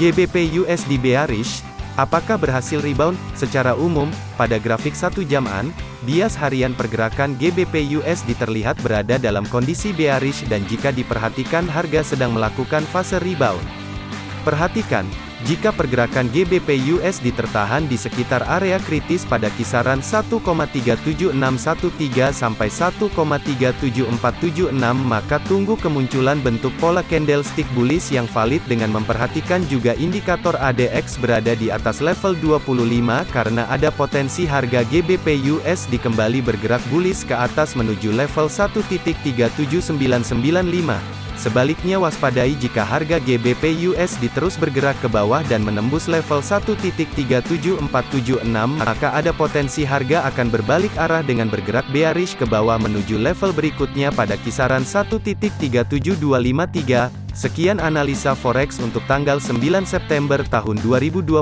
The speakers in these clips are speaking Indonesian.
GBP USD bearish, apakah berhasil rebound? Secara umum, pada grafik satu jaman, bias harian pergerakan GBP USD terlihat berada dalam kondisi bearish dan jika diperhatikan harga sedang melakukan fase rebound. Perhatikan, jika pergerakan GBP USD tertahan di sekitar area kritis pada kisaran 1,37613 sampai 1,37476 maka tunggu kemunculan bentuk pola candlestick bullish yang valid dengan memperhatikan juga indikator ADX berada di atas level 25 karena ada potensi harga GBP USD kembali bergerak bullish ke atas menuju level 1.37995. Sebaliknya waspadai jika harga GBP USD terus bergerak ke bawah dan menembus level 1.37476 maka ada potensi harga akan berbalik arah dengan bergerak bearish ke bawah menuju level berikutnya pada kisaran 1.37253. Sekian analisa forex untuk tanggal 9 September tahun 2021.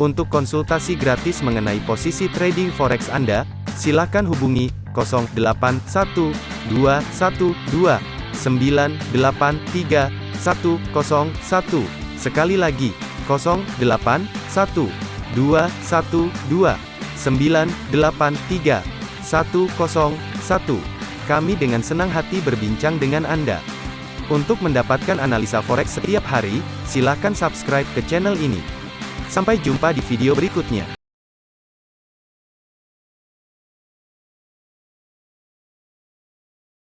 Untuk konsultasi gratis mengenai posisi trading forex Anda, silakan hubungi 081212 983 101. Sekali lagi, 081 212 983 101. Kami dengan senang hati berbincang dengan Anda. Untuk mendapatkan analisa forex setiap hari, silakan subscribe ke channel ini. Sampai jumpa di video berikutnya.